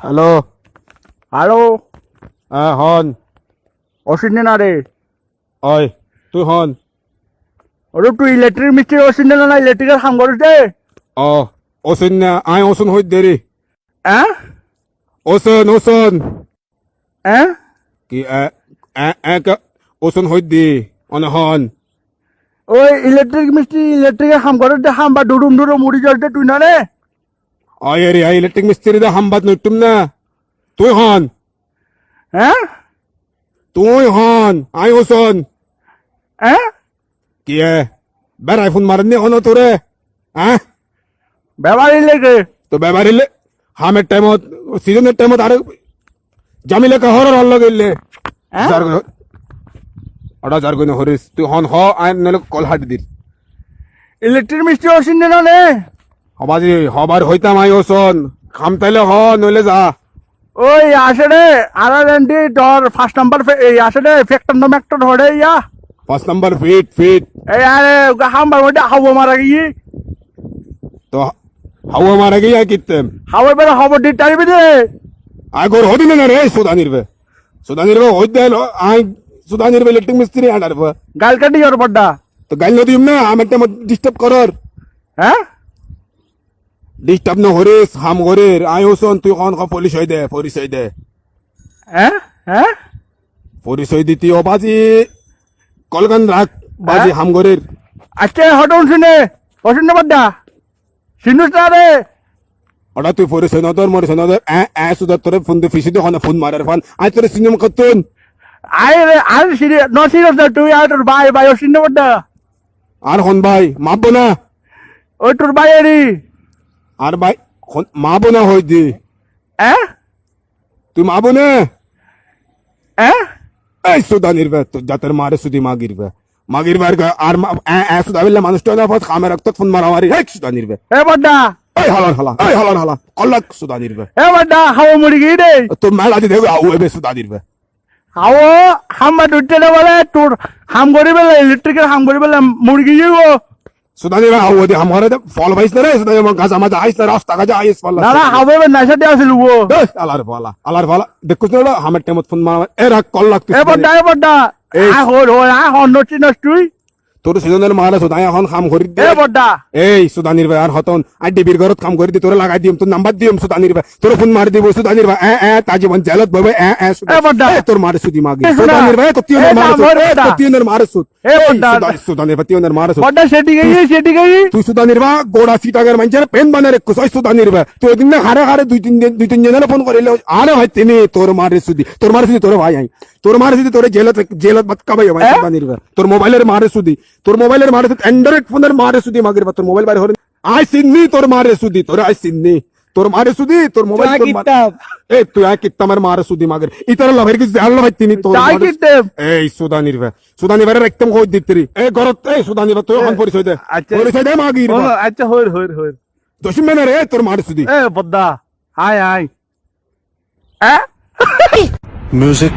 Hello. Hello. হ্যাঁ হন। অসিনে না রে। অয় তুই হন। ওরে তুই ইলেকট্রিক মিস্ত্রি অসিনে না ইলেকট্রিকের কাম করিস দে অ ওসন না আই ওসন হইত দেরি। হ্যাঁ ওসন ওসন হ্যাঁ কি এ এ ওসন হইত দি অনে হন। ওই ইলেকট্রিক মিস্ত্রি ইলেকট্রিকের কাম করিস দে হাম বা ডুডুম ডুডুম মুড়ি জল দে তুই না রে? অয় রে আই ইলেকট্রিক মিস্ত্রি দা হামবাত নইতুম না তুই হন হ্যাঁ তুই হন আই ওসন হ্যাঁ কি বের আইফোন মারনি হন তোরে হ্যাঁ ব্যবহার লেগে তো ব্যবহারিলে হামের টাইমত সিজনের টাইমত আর জামিলে কা হরর হল্ল গেলে হ্যাঁ? যার ওটা যার গইন হরিস তুই হন হ আইন নলে কল হাট দিল ইলেকট্রিক মিস্ত্রি অসিনে না রে হবাজি হবার হইতাম আই ওসন। খাম তাইলে হ নইলে যা। ওই আসে রে আর এন্টি তোর ফার্স্ট নাম্বার এই আসে রে ফ্যাক্টর নাম একটা ধরে ইয়া। পাঁচ নাম্বার ফিট ফিট এই আরে হামবার মধ্যে হাওয়া মারা গিয়ে। তো হাওয়া মারা গিয়া কিতেম হাওয়া বেড়ে খবর দিতে পারবি রে আগর হদিন না রে সুদা নির্বে। সুদা নির্বে হইতে আই সুদা নির্বে ইলেকট্রিক মিস্ত্রি আনার গাল কাটি ওর বড্ডা তো গাইল নদিম না আমার টাইমত ডিস্টার্ব করর। হ্যাঁ? ডিস্টার্ব ন হরিস হাম আই ওসন তুই হন হ পরিচয় দে পরিচয় দে হ্যাঁ হ্যাঁ পরিচয় দিতি ও বাজি কলগান রাখ বাজি হ্যাঁ? হামগরের আজকে হটন শুনে অসিনে বড্ডা সিনুস না রে ওটা তুই পরিচয় নদর মরিচয় নদর এ এ সুদা তোরে ফোন দে ফিসি দে হনে ফোন মারার ফান আই তোরে সিনেমা কতুন আই রে আর সিরিয়াস ন সিরিয়াস না তুই আর তোর ভাই ভাই অসিনে বড্ডা আর হন ভাই মাপবো না ওই তোর ভাই এরি আর ভাই মা মাপবো না হই দি। হ্যাঁ তুই মা না হ্যাঁ এই সুদা নির্বে তো জাতের মারে সুদি মাগিরবে মাগিরবে আর গ- আর মা- এ সুদা বিল্লা মানুষটা না ফাস খামে রাখতো ফোন মারামারি হেক সুদা নির্বে এ বড্ডা। এই হালান হালা এই হালান হালা কল্লাক সুদা নির্বে এ বড্ডা হাওয়া মুড়ি গিয়ে রে তোর মেলা দি দেখো আউ এবে সুদা নির্বে হাওয়া হাম্বা দুটে না বলে তোর হাম করি বেলে ইলেকট্রিকের হাম করি বেলে মুরগি যাব সুদা নির্বে আউ দে হামারে দে ফল ভাইস না রে সুদা নির্বে গাছ আমাদের আইস না রাস্তা গাজা আইস পাল্লা না না হাওয়া এবার নেশা দিয়ে আসিল ও এই, আলার ভালা আলার ভালা দেখুছ না হামের টাইমত ফোন মারা এ রাখ কল লাগতে এ বড্ডা। এ বড্ডা এই। আ হল হল আ হল নচি নচ তুই তোর সিজনের মারা সুদা এখন খাম করি দে। এ বড্ডা এই সুদানির ভাই আর হতন আই ডিবির ঘরত কাম করে দি তোরে লাগাই দিম তোর নাম্বার দিম সুদানির ভাই। তোর ফোন মারি দিব সুদানির ভাই। এ এ তা জীবন জেলত ববে এ এ সুদা- এ বড্ডা। এ, তোর মারে সুদি মাগি। এ, সুদা। সুদানির ভাই কতি এ, ওনের মারে না, সুদ মরে এ, দা। কতি ওনের মারে সুদ এ, এই, বড্ডা। সুদা- সুদানির ভাই ওনের মারে সুদ বড্ডা সেটি গই সেটি গই তুই সুদানির ভাই গোড়া সিটাগের মানছে পেন বানারে কুসাই সুদানির ভাই তুই ওদিন না হারে হারে দুই তিন দিন দুই তিন জনের ফোন করিলে আরে ভাই তিনি তোর মারে সুদি তোর মারে সুদি তোর ভাই আই। তোর মারে সুদি তোর জেলত জেলত বাত কাবাই ভাই এ? সুদানির ভাই। তোর মোবাইলের মারে সুদি তোর মোবাইলের মারে সুদি অ্যান্ড্রয়েড ফোনের মারে সুদি মাগির তোর মোবাইল বাইরে হরে আই সিন্নি তোর মারে সুদি তোর আই সিন্নি। তোর মারে সুদি তোর মোবাইল আয়। এ তুই আই কিত্তামের মারে সুদি মাগির। ইতার লাভের কিছু জানল ভাই তিনি তোর মারে-। এই সুদানির ভাই। সুদানির ভাই একদম কই দিত্রি এ গরত এই সুদানির ভাই তুই এখন পরিচয় দে। আচ্ছা। পরিচয় দে মাগির আচ্ছা হইর হইর হইর। দশম মেনে রে তোর মারে সুদি এ বড্ডা আয় আয়। এ? Music